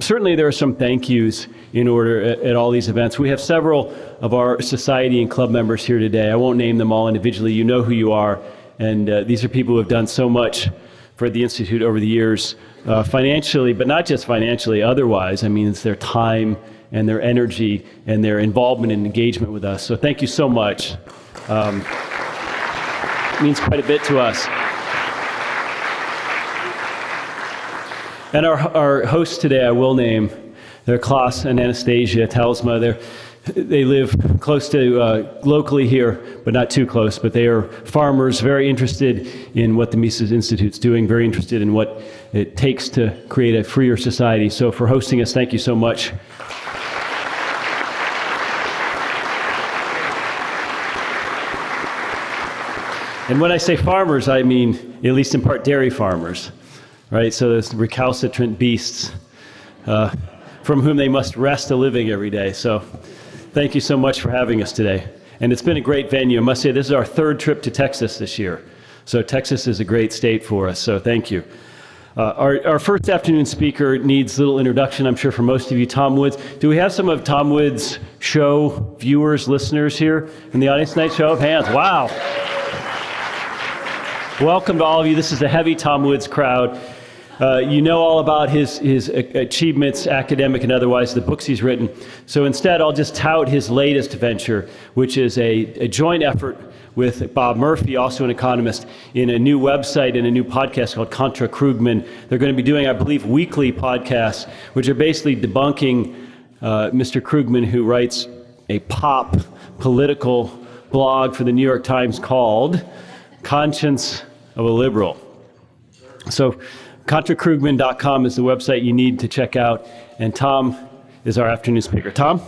Certainly, there are some thank yous in order at, at, all these events. We have several of our society and club members here today. I won't name them all individually. You know who you are. And uh, these are people who have done so much for the Institute over the years, uh, financially, but not just financially, otherwise. I mean, it's their time and their energy and their involvement and engagement with us. So thank you so much. Um, it means quite a bit to us. And our, our hosts today, I will name, they're Klaus and Anastasia Telsma. They're, they live close to uh, locally here, but not too close. But they are farmers, very interested in what the Mises Institute's doing, very interested in what it takes to create a freer society. So for hosting us, thank you so much. And when I say farmers, I mean, at least in part, dairy farmers right? So those recalcitrant beasts uh, from whom they must wrest a living every day. So thank you so much for having us today. And it's been a great venue. I must say, this is our third trip to Texas this year. So Texas is a great state for us. So thank you. Uh, our, our first afternoon speaker needs little introduction, I'm sure, for most of you. Tom Woods. Do we have some of Tom Woods' show viewers, listeners here in the audience tonight? Show of hands. Wow. Welcome to all of you. This is a heavy Tom Woods crowd. Uh, you know all about his, his achievements, academic and otherwise, the books he's written. So instead, I'll just tout his latest venture, which is a, a joint effort with Bob Murphy, also an economist, in a new website and a new podcast called Contra Krugman. They're going to be doing, I believe, weekly podcasts, which are basically debunking uh, Mr. Krugman, who writes a pop political blog for the New York Times called Conscience of a Liberal. So ContraKrugman.com is the website you need to check out. And Tom is our afternoon speaker. Tom?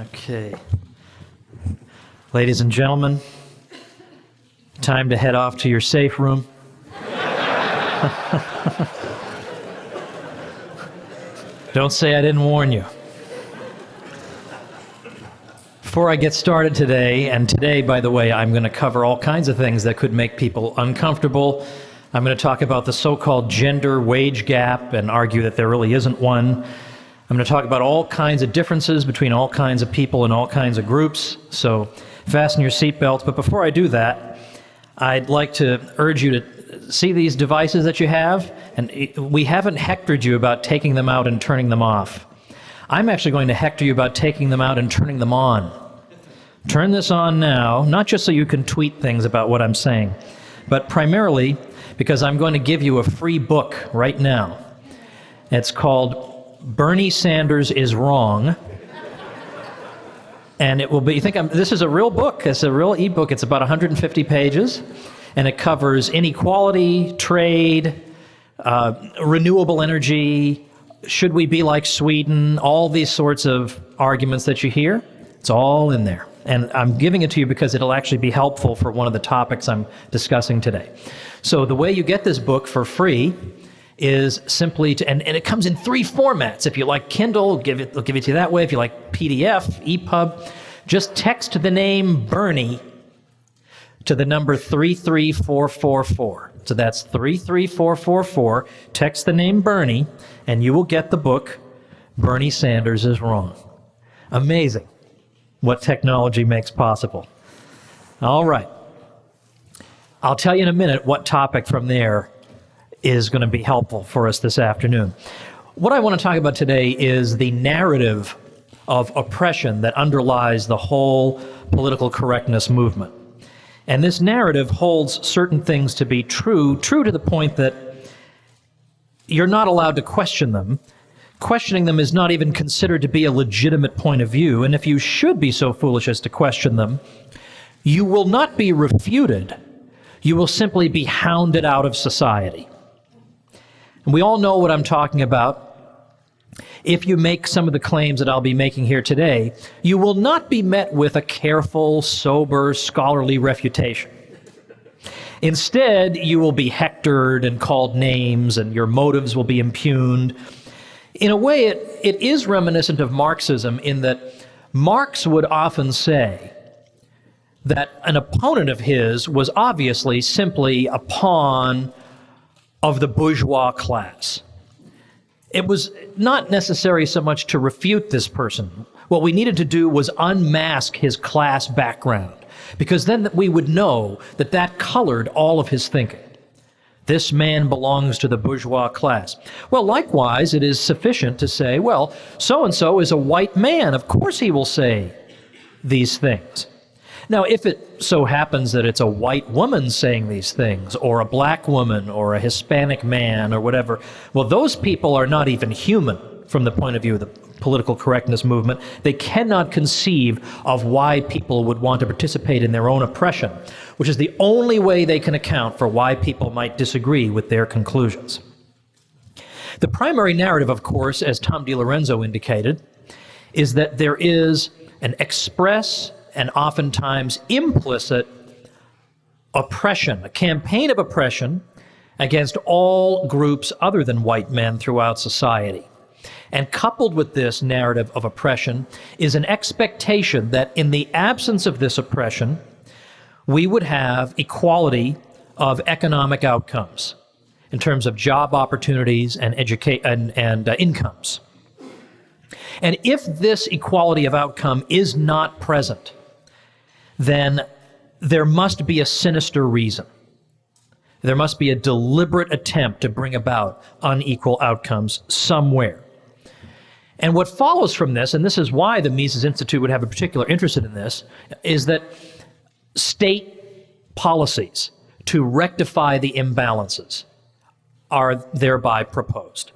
Okay. Ladies and gentlemen, time to head off to your safe room. Don't say I didn't warn you. Before I get started today, and today, by the way, I'm going to cover all kinds of things that could make people uncomfortable. I'm going to talk about the so called gender wage gap and argue that there really isn't one. I'm going to talk about all kinds of differences between all kinds of people and all kinds of groups. So fasten your seatbelts. But before I do that, I'd like to urge you to see these devices that you have. And we haven't hectored you about taking them out and turning them off. I'm actually going to hector you about taking them out and turning them on. Turn this on now, not just so you can tweet things about what I'm saying, but primarily because I'm going to give you a free book right now. It's called Bernie Sanders is Wrong. And it will be, you think I'm, this is a real book, it's a real ebook, it's about 150 pages, and it covers inequality, trade, uh, renewable energy, should we be like Sweden, all these sorts of arguments that you hear. It's all in there. And I'm giving it to you because it'll actually be helpful for one of the topics I'm discussing today. So the way you get this book for free is simply to, and, and it comes in three formats. If you like Kindle, give it, they'll give it to you that way. If you like PDF, EPUB, just text the name Bernie to the number 33444. So that's 33444. Text the name Bernie, and you will get the book, Bernie Sanders is Wrong. Amazing what technology makes possible. All right. I'll tell you in a minute what topic from there is going to be helpful for us this afternoon. What I want to talk about today is the narrative of oppression that underlies the whole political correctness movement. And this narrative holds certain things to be true, true to the point that you're not allowed to question them, questioning them is not even considered to be a legitimate point of view, and if you should be so foolish as to question them, you will not be refuted. You will simply be hounded out of society. And we all know what I'm talking about. If you make some of the claims that I'll be making here today, you will not be met with a careful, sober, scholarly refutation. Instead, you will be hectored and called names, and your motives will be impugned in a way, it, it is reminiscent of Marxism in that Marx would often say that an opponent of his was obviously simply a pawn of the bourgeois class. It was not necessary so much to refute this person. What we needed to do was unmask his class background, because then we would know that that colored all of his thinking. This man belongs to the bourgeois class. Well, likewise, it is sufficient to say, well, so and so is a white man. Of course he will say these things. Now, if it so happens that it's a white woman saying these things, or a black woman, or a Hispanic man, or whatever, well, those people are not even human from the point of view of the political correctness movement. They cannot conceive of why people would want to participate in their own oppression, which is the only way they can account for why people might disagree with their conclusions. The primary narrative, of course, as Tom DiLorenzo indicated, is that there is an express and oftentimes implicit oppression, a campaign of oppression against all groups other than white men throughout society. And coupled with this narrative of oppression is an expectation that in the absence of this oppression, we would have equality of economic outcomes in terms of job opportunities and, educa- and, and uh, incomes. And if this equality of outcome is not present, then there must be a sinister reason. There must be a deliberate attempt to bring about unequal outcomes somewhere. And what follows from this, and this is why the Mises Institute would have a particular interest in this, is that state policies to rectify the imbalances are thereby proposed.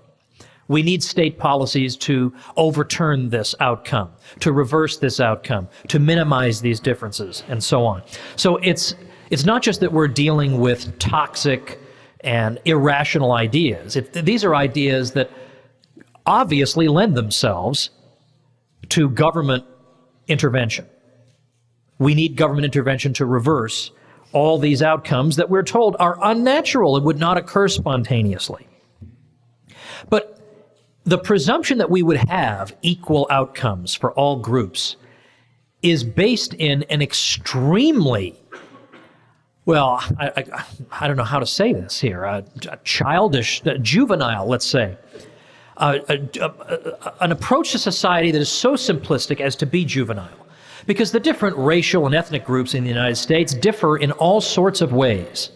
We need state policies to overturn this outcome, to reverse this outcome, to minimize these differences, and so on. So it's, it's not just that we're dealing with toxic and irrational ideas. These are ideas that obviously lend themselves to government intervention. We need government intervention to reverse all these outcomes that we're told are unnatural and would not occur spontaneously. But the presumption that we would have equal outcomes for all groups is based in an extremely well, I, I, I, don't know how to say this here, a, a childish, a juvenile, let's say, an approach to society that is so simplistic as to be juvenile. Because the different racial and ethnic groups in the United States differ in all sorts of ways,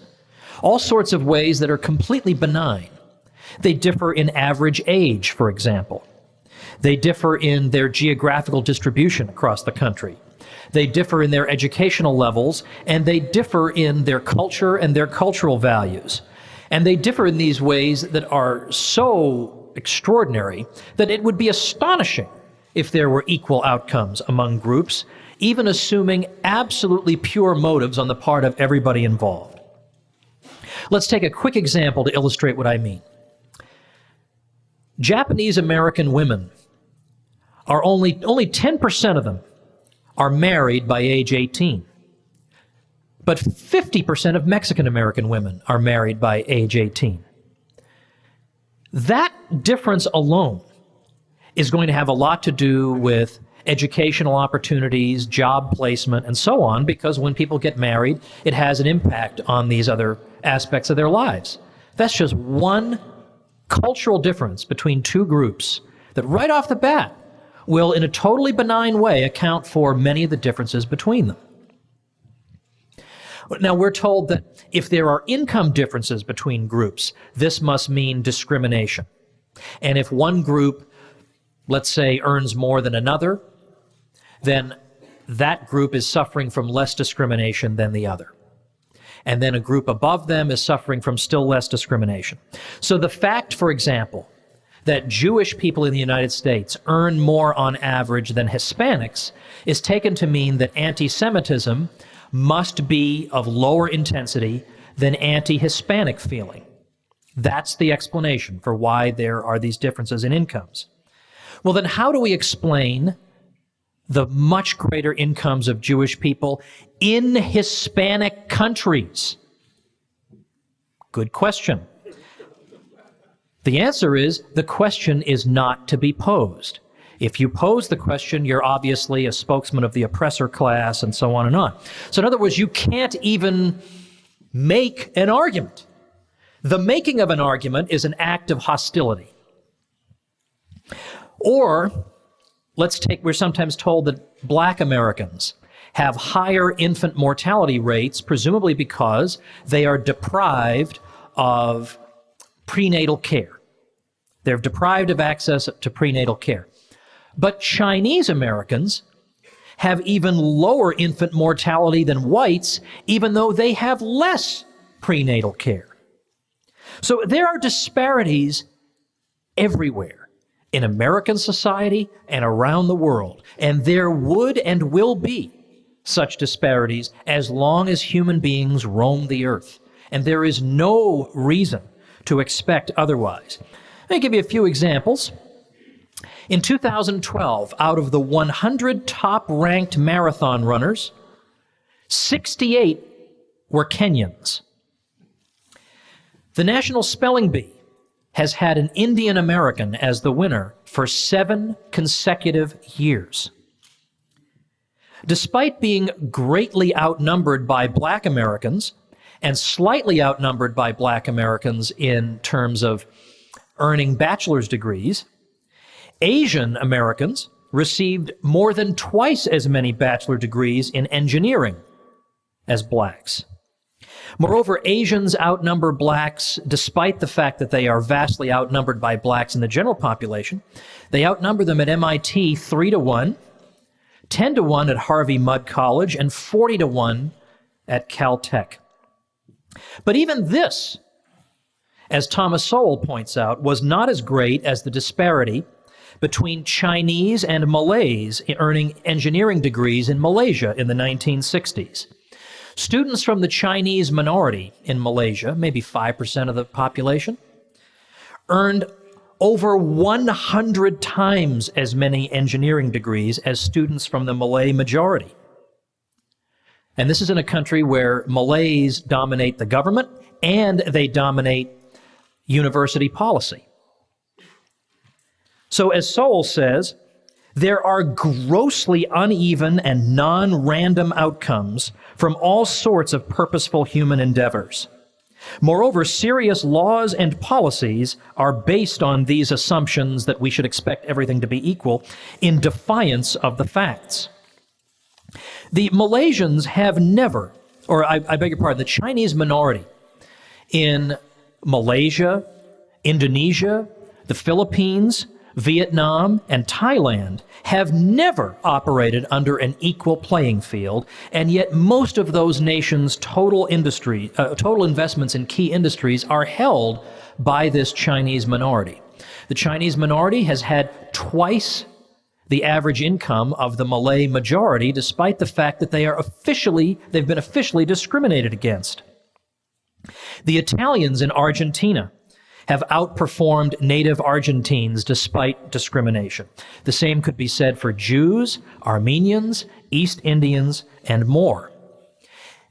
all sorts of ways that are completely benign. They differ in average age, for example. They differ in their geographical distribution across the country. They differ in their educational levels, and they differ in their culture and their cultural values. And they differ in these ways that are so extraordinary that it would be astonishing if there were equal outcomes among groups, even assuming absolutely pure motives on the part of everybody involved. Let's take a quick example to illustrate what I mean. Japanese American women are only, only 10% of them are married by age 18. But 50% of Mexican American women are married by age 18. That difference alone is going to have a lot to do with educational opportunities, job placement, and so on, because when people get married, it has an impact on these other aspects of their lives. That's just one cultural difference between two groups that right off the bat will, in a totally benign way, account for many of the differences between them. Now, we're told that if there are income differences between groups, this must mean discrimination. And if one group, let's say, earns more than another, then that group is suffering from less discrimination than the other and then a group above them is suffering from still less discrimination. So the fact, for example, that Jewish people in the United States earn more on average than Hispanics is taken to mean that anti-Semitism must be of lower intensity than anti-Hispanic feeling. That's the explanation for why there are these differences in incomes. Well, then how do we explain the much greater incomes of Jewish people in Hispanic countries? Good question. The answer is the question is not to be posed. If you pose the question, you're obviously a spokesman of the oppressor class, and so on and on. So, in other words, you can't even make an argument. The making of an argument is an act of hostility. Or, let's take, we're sometimes told that black Americans have higher infant mortality rates, presumably because they are deprived of prenatal care. They're deprived of access to prenatal care. But Chinese Americans have even lower infant mortality than whites, even though they have less prenatal care. So there are disparities everywhere in American society and around the world. And there would and will be such disparities as long as human beings roam the earth. And there is no reason to expect otherwise. Let me give you a few examples. In 2012, out of the 100 top ranked marathon runners, 68 were Kenyans. The National Spelling Bee has had an Indian American as the winner for seven consecutive years. Despite being greatly outnumbered by black Americans and slightly outnumbered by black Americans in terms of earning bachelor's degrees, Asian Americans received more than twice as many bachelor degrees in engineering as blacks. Moreover, Asians outnumber blacks despite the fact that they are vastly outnumbered by blacks in the general population. They outnumber them at MIT 3 to 1, 10 to 1 at Harvey Mudd College, and 40 to 1 at Caltech. But even this, as Thomas Sowell points out, was not as great as the disparity between Chinese and Malays earning engineering degrees in Malaysia in the 1960s. Students from the Chinese minority in Malaysia, maybe 5% of the population, earned over 100 times as many engineering degrees as students from the Malay majority. And this is in a country where Malays dominate the government and they dominate university policy. So, as Sowell says, there are grossly uneven and non random outcomes from all sorts of purposeful human endeavors. Moreover, serious laws and policies are based on these assumptions that we should expect everything to be equal in defiance of the facts. The Malaysians have never, or I, I beg your pardon, the Chinese minority in Malaysia, Indonesia, the Philippines, Vietnam, and Thailand have never operated under an equal playing field, and yet most of those nations' total industry, uh, total investments in key industries are held by this Chinese minority. The Chinese minority has had twice the average income of the Malay majority, despite the fact that they are officially, they've been officially discriminated against. The Italians in Argentina have outperformed native Argentines despite discrimination. The same could be said for Jews, Armenians, East Indians, and more.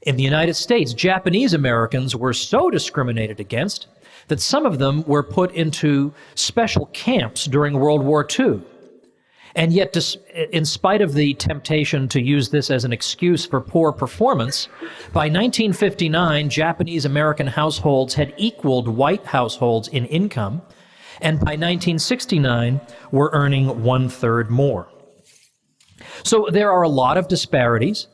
In the United States, Japanese Americans were so discriminated against that some of them were put into special camps during World War II. And yet, in spite of the temptation to use this as an excuse for poor performance, by 1959, Japanese American households had equaled white households in income, and by 1969, were earning one third more. So there are a lot of disparities,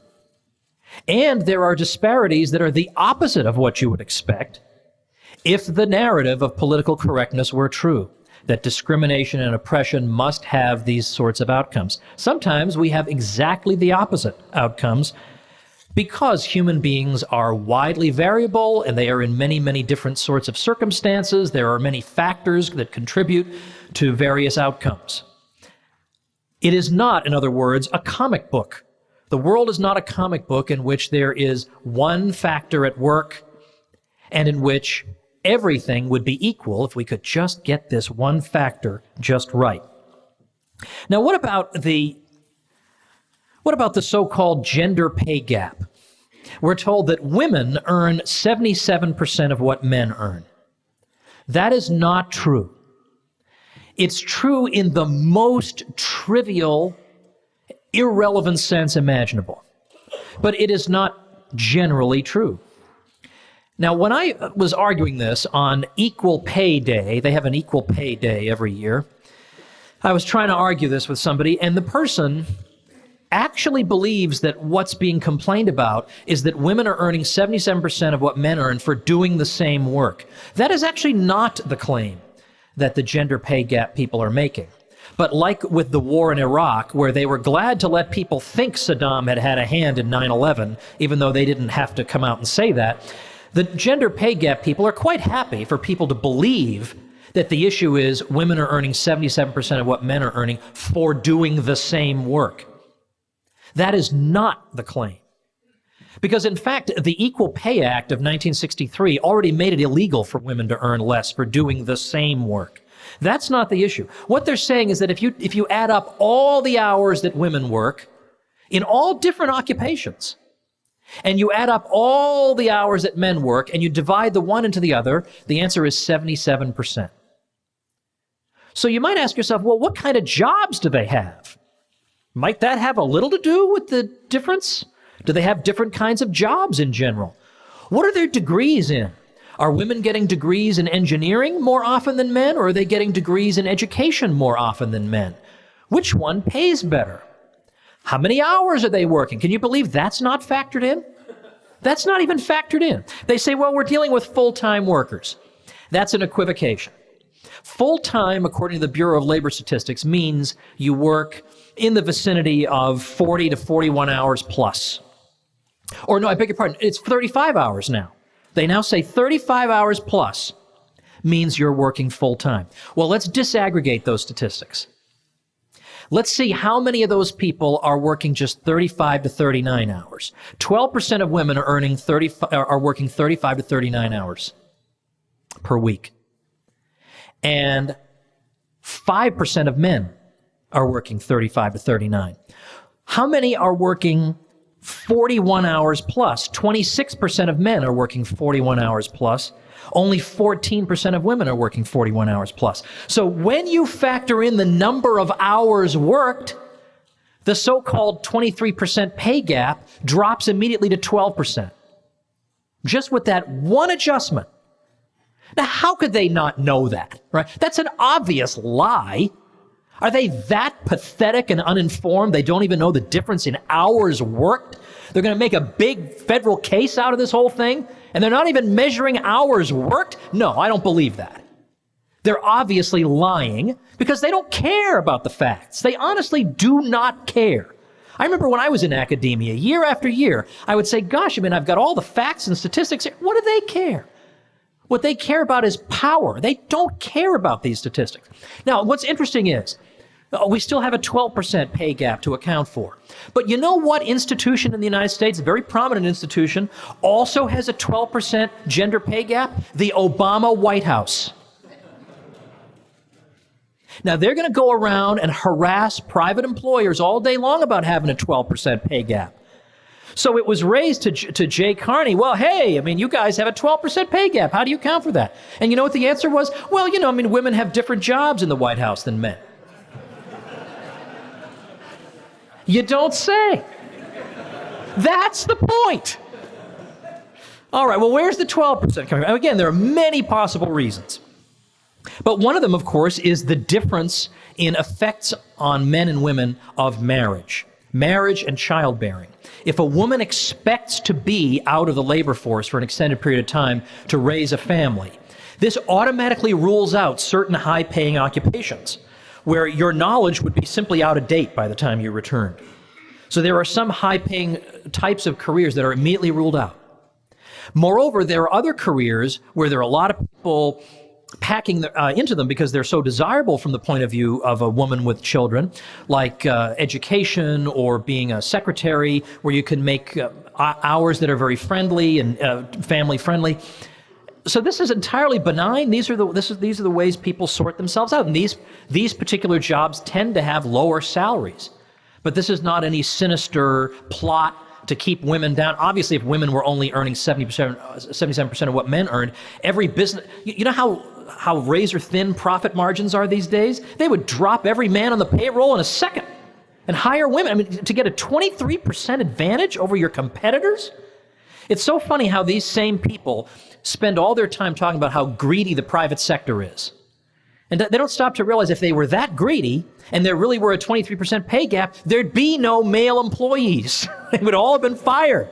and there are disparities that are the opposite of what you would expect if the narrative of political correctness were true that discrimination and oppression must have these sorts of outcomes. Sometimes we have exactly the opposite outcomes because human beings are widely variable and they are in many, many different sorts of circumstances. There are many factors that contribute to various outcomes. It is not, in other words, a comic book. The world is not a comic book in which there is one factor at work and in which everything would be equal if we could just get this one factor just right. Now, what about the what about the so-called gender pay gap? We're told that women earn 77% of what men earn. That is not true. It's true in the most trivial, irrelevant sense imaginable. But it is not generally true. Now, when I was arguing this on Equal Pay Day, they have an Equal Pay Day every year. I was trying to argue this with somebody, and the person actually believes that what's being complained about is that women are earning 77% of what men earn for doing the same work. That is actually not the claim that the gender pay gap people are making. But like with the war in Iraq, where they were glad to let people think Saddam had had a hand in 9 11, even though they didn't have to come out and say that, the gender pay gap people are quite happy for people to believe that the issue is women are earning 77% of what men are earning for doing the same work. That is not the claim. Because in fact, the Equal Pay Act of 1963 already made it illegal for women to earn less for doing the same work. That's not the issue. What they're saying is that if you, if you add up all the hours that women work in all different occupations, and you add up all the hours that men work and you divide the one into the other, the answer is 77%. So you might ask yourself, well, what kind of jobs do they have? Might that have a little to do with the difference? Do they have different kinds of jobs in general? What are their degrees in? Are women getting degrees in engineering more often than men, or are they getting degrees in education more often than men? Which one pays better? How many hours are they working? Can you believe that's not factored in? That's not even factored in. They say, well, we're dealing with full time workers. That's an equivocation. Full time, according to the Bureau of Labor Statistics, means you work in the vicinity of 40 to 41 hours plus. Or no, I beg your pardon, it's 35 hours now. They now say 35 hours plus means you're working full time. Well, let's disaggregate those statistics. Let's see how many of those people are working just 35 to 39 hours. 12% of women are earning 30, are working 35 to 39 hours per week. And 5% of men are working 35 to 39. How many are working 41 hours plus? 26% of men are working 41 hours plus. Only 14% of women are working 41 hours plus. So when you factor in the number of hours worked, the so-called 23% pay gap drops immediately to 12%. Just with that one adjustment. Now, how could they not know that, right? That's an obvious lie. Are they that pathetic and uninformed they don't even know the difference in hours worked? They're going to make a big federal case out of this whole thing, and they're not even measuring hours worked? No, I don't believe that. They're obviously lying because they don't care about the facts. They honestly do not care. I remember when I was in academia, year after year, I would say, gosh, I mean, I've got all the facts and statistics. What do they care? What they care about is power. They don't care about these statistics. Now, what's interesting is, Uh, we still have a 12% pay gap to account for. But you know what institution in the United States, a very prominent institution, also has a 12% gender pay gap? The Obama White House. Now, they're going to go around and harass private employers all day long about having a 12% pay gap. So it was raised to, to Jay Carney. Well, hey, I mean, you guys have a 12% pay gap. How do you account for that? And you know what the answer was? Well, you know, I mean, women have different jobs in the White House than men. You don't say. That's the point. All right, well, where's the 12% coming from? Again, there are many possible reasons. But one of them, of course, is the difference in effects on men and women of marriage marriage and childbearing. If a woman expects to be out of the labor force for an extended period of time to raise a family, this automatically rules out certain high paying occupations where your knowledge would be simply out of date by the time you returned. So there are some high paying types of careers that are immediately ruled out. Moreover, there are other careers where there are a lot of people packing the, uh, into them because they're so desirable from the point of view of a woman with children, like uh, education or being a secretary, where you can make uh, hours that are very friendly and uh, family friendly. So this is entirely benign. These are the this is, these are the ways people sort themselves out, and these these particular jobs tend to have lower salaries. But this is not any sinister plot to keep women down. Obviously, if women were only earning 70%, 77% of what men earned, every business, you know how how razor thin profit margins are these days, they would drop every man on the payroll in a second and hire women. I mean, to get a 23% advantage over your competitors? It's so funny how these same people spend all their time talking about how greedy the private sector is. And they don't stop to realize if they were that greedy and there really were a 23% pay gap, there'd be no male employees. they would all have been fired.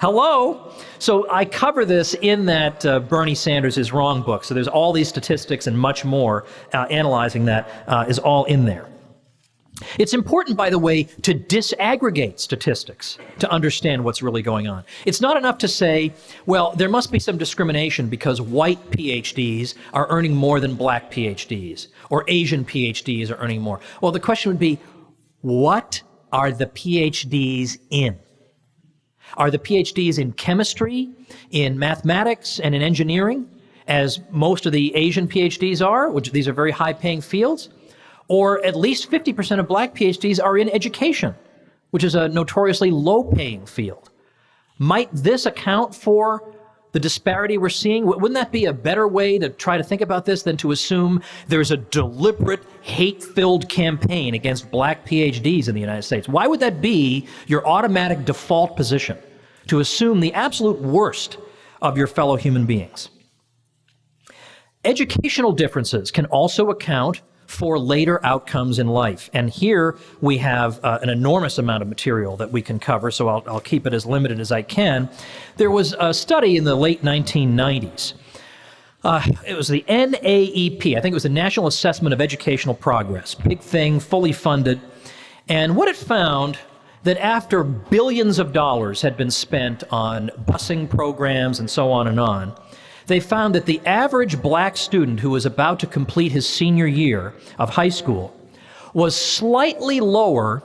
Hello? So I cover this in that uh, Bernie Sanders is wrong book. So there's all these statistics and much more uh, analyzing that uh, is all in there. It's important, by the way, to disaggregate statistics to understand what's really going on. It's not enough to say, well, there must be some discrimination because white PhDs are earning more than black PhDs, or Asian PhDs are earning more. Well, the question would be, what are the PhDs in? Are the PhDs in chemistry, in mathematics, and in engineering, as most of the Asian PhDs are, which these are very high paying fields? Or at least 50% of black PhDs are in education, which is a notoriously low paying field. Might this account for the disparity we're seeing? Wouldn't that be a better way to try to think about this than to assume there's a deliberate hate filled campaign against black PhDs in the United States? Why would that be your automatic default position to assume the absolute worst of your fellow human beings? Educational differences can also account for later outcomes in life. And here we have uh, an enormous amount of material that we can cover, so I'll, I'll keep it as limited as I can. There was a study in the late 1990s. Uh, it was the NAEP, I think it was the National Assessment of Educational Progress. Big thing, fully funded. And what it found that after billions of dollars had been spent on busing programs and so on and on, they found that the average black student who was about to complete his senior year of high school was slightly lower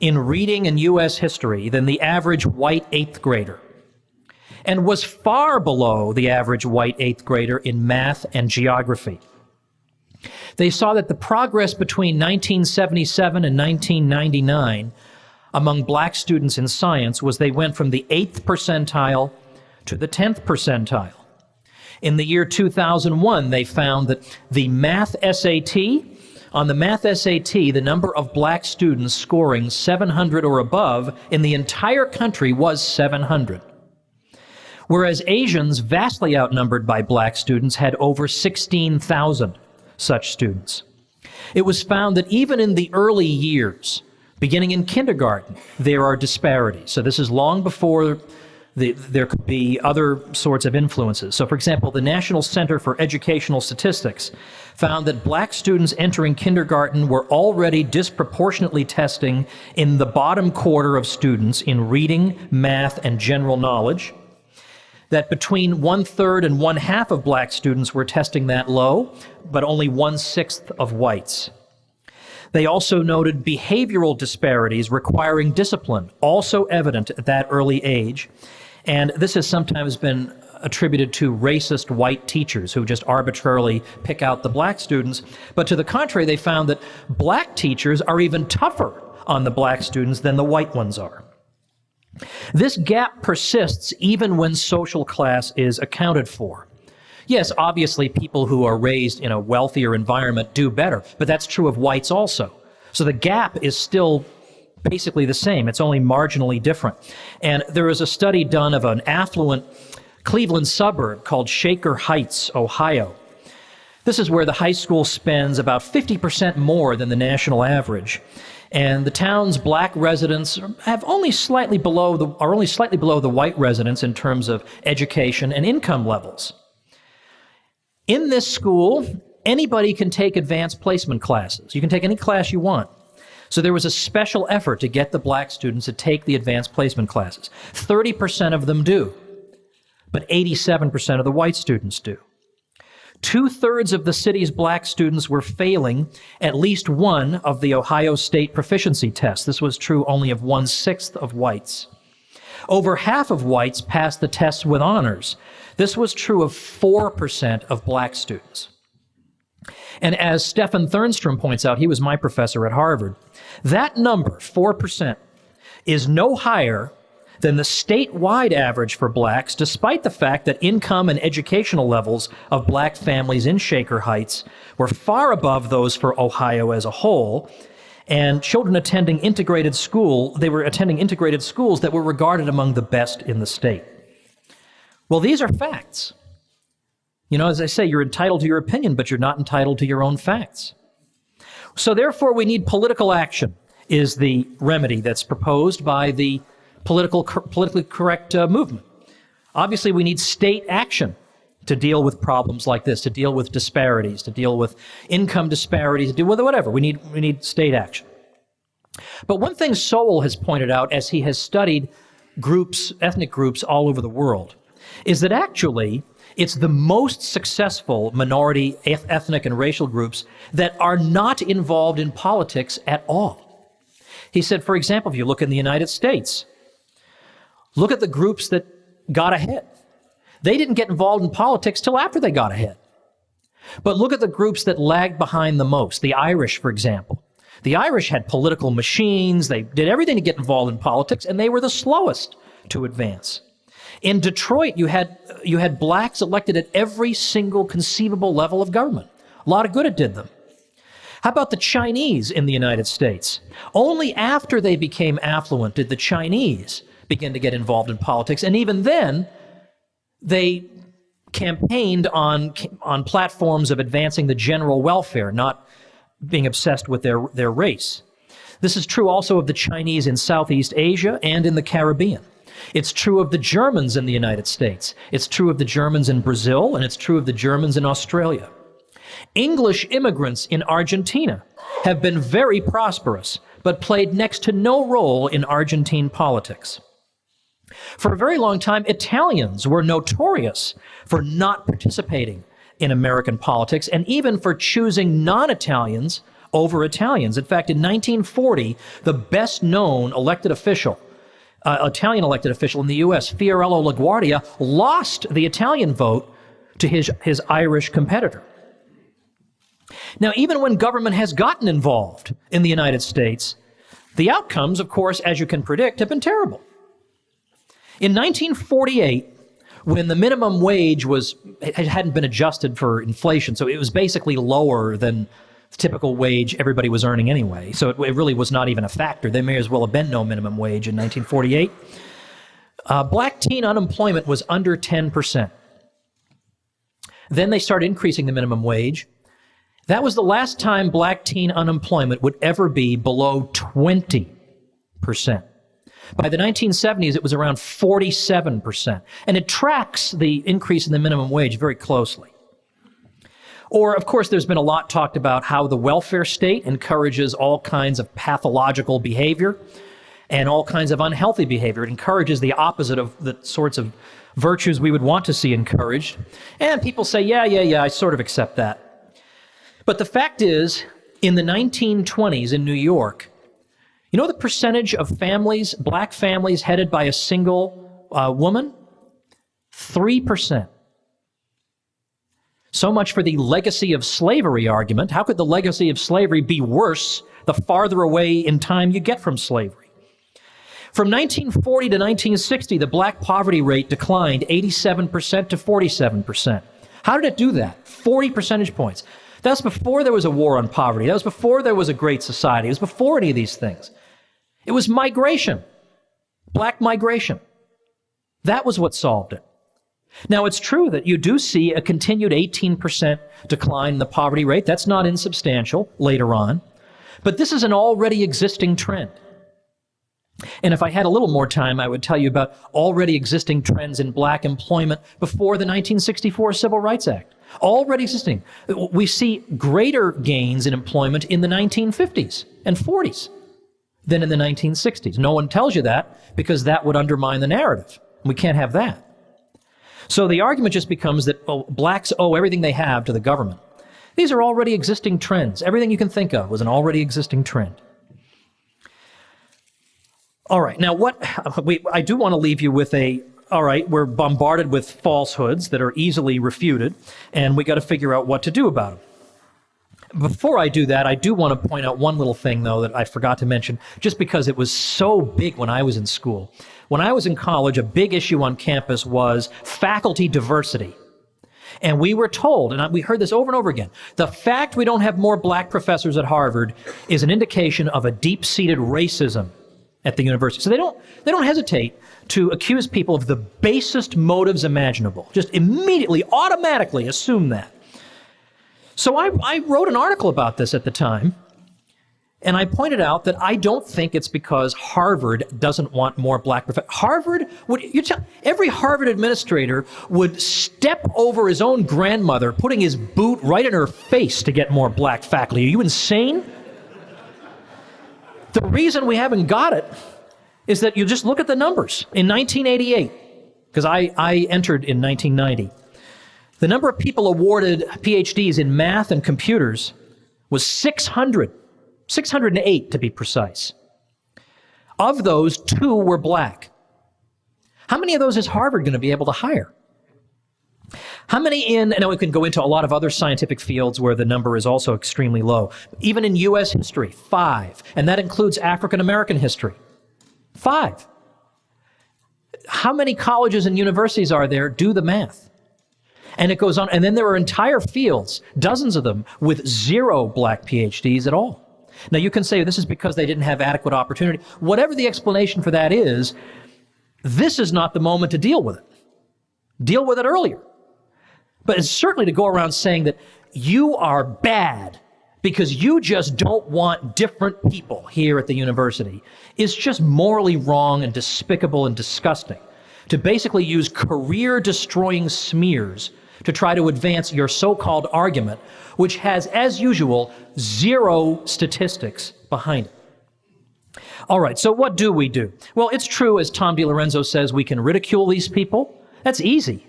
in reading and U.S. history than the average white eighth grader, and was far below the average white eighth grader in math and geography. They saw that the progress between 1977 and 1999 among black students in science was they went from the eighth percentile to the 10th percentile. In the year 2001, they found that the math SAT, on the math SAT, the number of black students scoring 700 or above in the entire country was 700. Whereas Asians, vastly outnumbered by black students, had over 16,000 such students. It was found that even in the early years, beginning in kindergarten, there are disparities. So this is long before the, there could be other sorts of influences. So, for example, the National Center for Educational Statistics found that black students entering kindergarten were already disproportionately testing in the bottom quarter of students in reading, math, and general knowledge. That between one third and one half of black students were testing that low, but only one sixth of whites. They also noted behavioral disparities requiring discipline, also evident at that early age, and this has sometimes been attributed to racist white teachers who just arbitrarily pick out the black students. But to the contrary, they found that black teachers are even tougher on the black students than the white ones are. This gap persists even when social class is accounted for. Yes, obviously, people who are raised in a wealthier environment do better, but that's true of whites also. So the gap is still basically the same. It's only marginally different. And there was a study done of an affluent Cleveland suburb called Shaker Heights, Ohio. This is where the high school spends about 50% more than the national average. And the town's black residents have only slightly below the, are only slightly below the white residents in terms of education and income levels. In this school, anybody can take advanced placement classes. You can take any class you want. So there was a special effort to get the black students to take the advanced placement classes. 30% of them do, but 87% of the white students do. Two thirds of the city's black students were failing at least one of the Ohio State proficiency tests. This was true only of one sixth of whites. Over half of whites passed the tests with honors. This was true of 4% of black students. And as Stephan Thernstrom points out, he was my professor at Harvard, that number, 4%, is no higher than the statewide average for blacks, despite the fact that income and educational levels of black families in Shaker Heights were far above those for Ohio as a whole. And children attending integrated school, they were attending integrated schools that were regarded among the best in the state. Well, these are facts. You know, as I say, you're entitled to your opinion, but you're not entitled to your own facts. So therefore, we need political action is the remedy that's proposed by the political, politically correct uh, movement. Obviously, we need state action to deal with problems like this, to deal with disparities, to deal with income disparities, to deal with whatever. We need, we need state action. But one thing Sowell has pointed out as he has studied groups, ethnic groups all over the world, is that actually it's the most successful minority ethnic and racial groups that are not involved in politics at all. He said, for example, if you look in the United States, look at the groups that got ahead. They didn't get involved in politics till after they got ahead. But look at the groups that lagged behind the most. The Irish, for example. The Irish had political machines. They did everything to get involved in politics, and they were the slowest to advance. In Detroit, you had, you had blacks elected at every single conceivable level of government. A lot of good it did them. How about the Chinese in the United States? Only after they became affluent did the Chinese begin to get involved in politics. And even then, they campaigned on, on platforms of advancing the general welfare, not being obsessed with their, their race. This is true also of the Chinese in Southeast Asia and in the Caribbean. It's true of the Germans in the United States. It's true of the Germans in Brazil, and it's true of the Germans in Australia. English immigrants in Argentina have been very prosperous, but played next to no role in Argentine politics. For a very long time, Italians were notorious for not participating in American politics and even for choosing non Italians over Italians. In fact, in 1940, the best known elected official, uh, Italian elected official in the U.S., Fiorello LaGuardia, lost the Italian vote to his, his Irish competitor. Now, even when government has gotten involved in the United States, the outcomes, of course, as you can predict, have been terrible. In 1948, when the minimum wage was hadn't been adjusted for inflation, so it was basically lower than typical wage everybody was earning anyway. So it, it really was not even a factor. There may as well have been no minimum wage in 1948. Uh, black teen unemployment was under 10%. Then they started increasing the minimum wage. That was the last time black teen unemployment would ever be below 20%. By the 1970s, it was around 47%. And it tracks the increase in the minimum wage very closely. Or, of course, there's been a lot talked about how the welfare state encourages all kinds of pathological behavior and all kinds of unhealthy behavior. It encourages the opposite of the sorts of virtues we would want to see encouraged. And people say, yeah, yeah, yeah, I sort of accept that. But the fact is, in the 1920s in New York, you know the percentage of families, black families, headed by a single uh, woman? 3%. So much for the legacy of slavery argument. How could the legacy of slavery be worse the farther away in time you get from slavery? From 1940 to 1960, the black poverty rate declined 87% to 47%. How did it do that? 40 percentage points. That's before there was a war on poverty. That was before there was a great society. It was before any of these things. It was migration, black migration. That was what solved it. Now, it's true that you do see a continued 18% decline in the poverty rate. That's not insubstantial later on. But this is an already existing trend. And if I had a little more time, I would tell you about already existing trends in black employment before the 1964 Civil Rights Act already existing. We see greater gains in employment in the 1950s and 40s than in the 1960s. No one tells you that because that would undermine the narrative. We can't have that. So the argument just becomes that well, blacks owe everything they have to the government. These are already existing trends. Everything you can think of was an already existing trend. All right, now what we, I do want to leave you with a all right, we're bombarded with falsehoods that are easily refuted, and we got to figure out what to do about them. before I do that, I do want to point out one little thing, though, that I forgot to mention, just because it was so big when I was in school. When I was in college, a big issue on campus was faculty diversity. And we were told, and we heard this over and over again, the fact we don't have more black professors at Harvard is an indication of a deep-seated racism at the university. So they don't, they don't hesitate to accuse people of the basest motives imaginable. Just immediately, automatically assume that. So I, I wrote an article about this at the time, and I pointed out that I don't think it's because Harvard doesn't want more black professors. Harvard would you tell every Harvard administrator would step over his own grandmother, putting his boot right in her face to get more black faculty. Are you insane? The reason we haven't got it is that you just look at the numbers. In 1988, because I, I entered in 1990, the number of people awarded PhDs in math and computers was 600. 608 to be precise. Of those, two were black. How many of those is Harvard going to be able to hire? How many in, and now we can go into a lot of other scientific fields where the number is also extremely low. Even in U.S. history, five. And that includes African American history. Five. How many colleges and universities are there? Do the math. And it goes on. And then there are entire fields, dozens of them, with zero black PhDs at all. Now, you can say this is because they didn't have adequate opportunity. Whatever the explanation for that is, this is not the moment to deal with it. Deal with it earlier. But it's certainly to go around saying that you are bad because you just don't want different people here at the university is just morally wrong and despicable and disgusting. To basically use career destroying smears to try to advance your so called argument, which has, as usual, zero statistics behind it. All right, so what do we do? Well, it's true, as Tom DiLorenzo says, we can ridicule these people. That's easy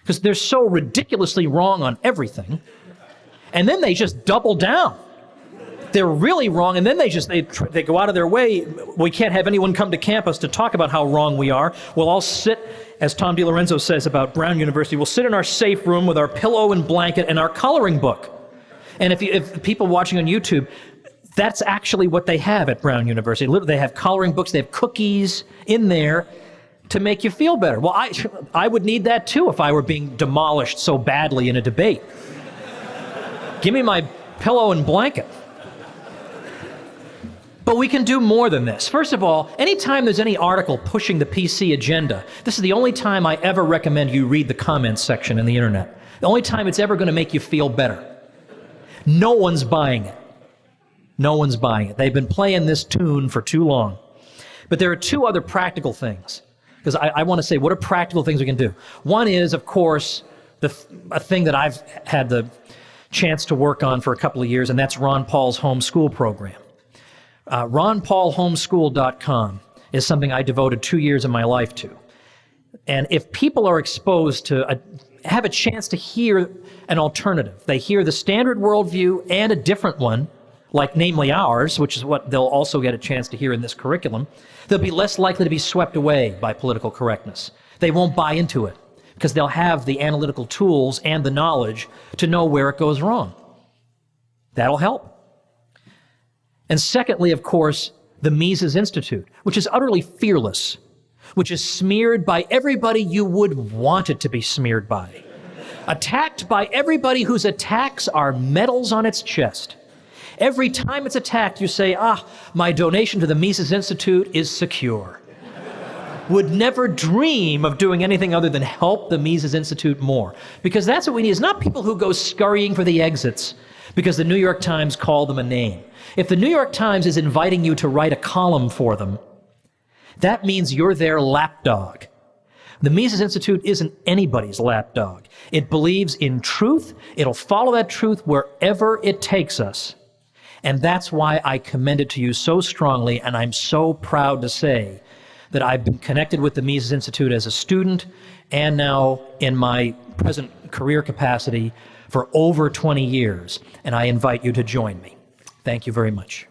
because they're so ridiculously wrong on everything. And then they just double down. They're really wrong, and then they just they, they go out of their way. We can't have anyone come to campus to talk about how wrong we are. We'll all sit as Tom DiLorenzo says about Brown University, we'll sit in our safe room with our pillow and blanket and our coloring book. And if, you, if people watching on YouTube, that's actually what they have at Brown University. They have coloring books, they have cookies in there to make you feel better. Well, I, I would need that too if I were being demolished so badly in a debate. Give me my pillow and blanket. But we can do more than this. First of all, anytime there's any article pushing the PC agenda, this is the only time I ever recommend you read the comments section in the internet. The only time it's ever going to make you feel better. No one's buying it. No one's buying it. They've been playing this tune for too long. But there are two other practical things. Because I, I want to say, what are practical things we can do? One is, of course, the, a thing that I've had the chance to work on for a couple of years, and that's Ron Paul's homeschool program. Uh, RonPaulHomeschool.com is something I devoted two years of my life to. And if people are exposed to a, have a chance to hear an alternative, they hear the standard worldview and a different one, like namely ours, which is what they'll also get a chance to hear in this curriculum, they'll be less likely to be swept away by political correctness. They won't buy into it because they'll have the analytical tools and the knowledge to know where it goes wrong. That'll help. And secondly, of course, the Mises Institute, which is utterly fearless, which is smeared by everybody you would want it to be smeared by, attacked by everybody whose attacks are medals on its chest. Every time it's attacked, you say, ah, my donation to the Mises Institute is secure. Would never dream of doing anything other than help the Mises Institute more. Because that's what we need. It's not people who go scurrying for the exits because the New York Times called them a name. If the New York Times is inviting you to write a column for them, that means you're their lapdog. The Mises Institute isn't anybody's lapdog. It believes in truth. It'll follow that truth wherever it takes us. And that's why I commend it to you so strongly, and I'm so proud to say that I've been connected with the Mises Institute as a student and now in my present career capacity for over 20 years, and I invite you to join me. Thank you very much.